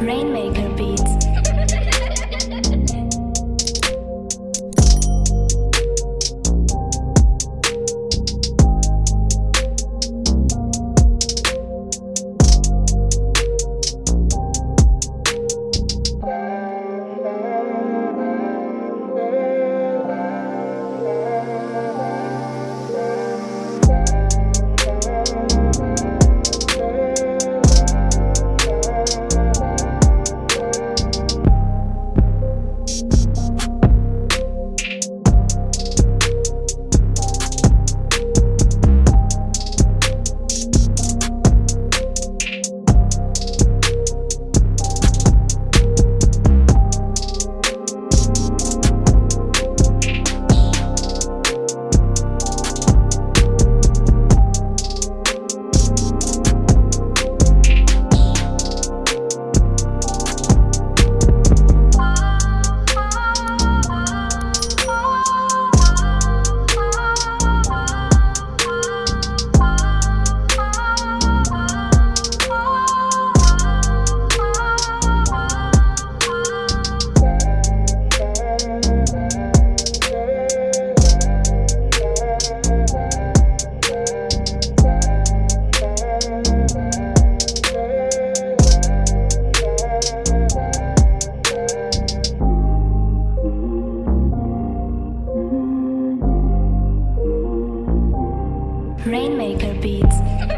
Rainmaker Beats. Rainmaker Beats.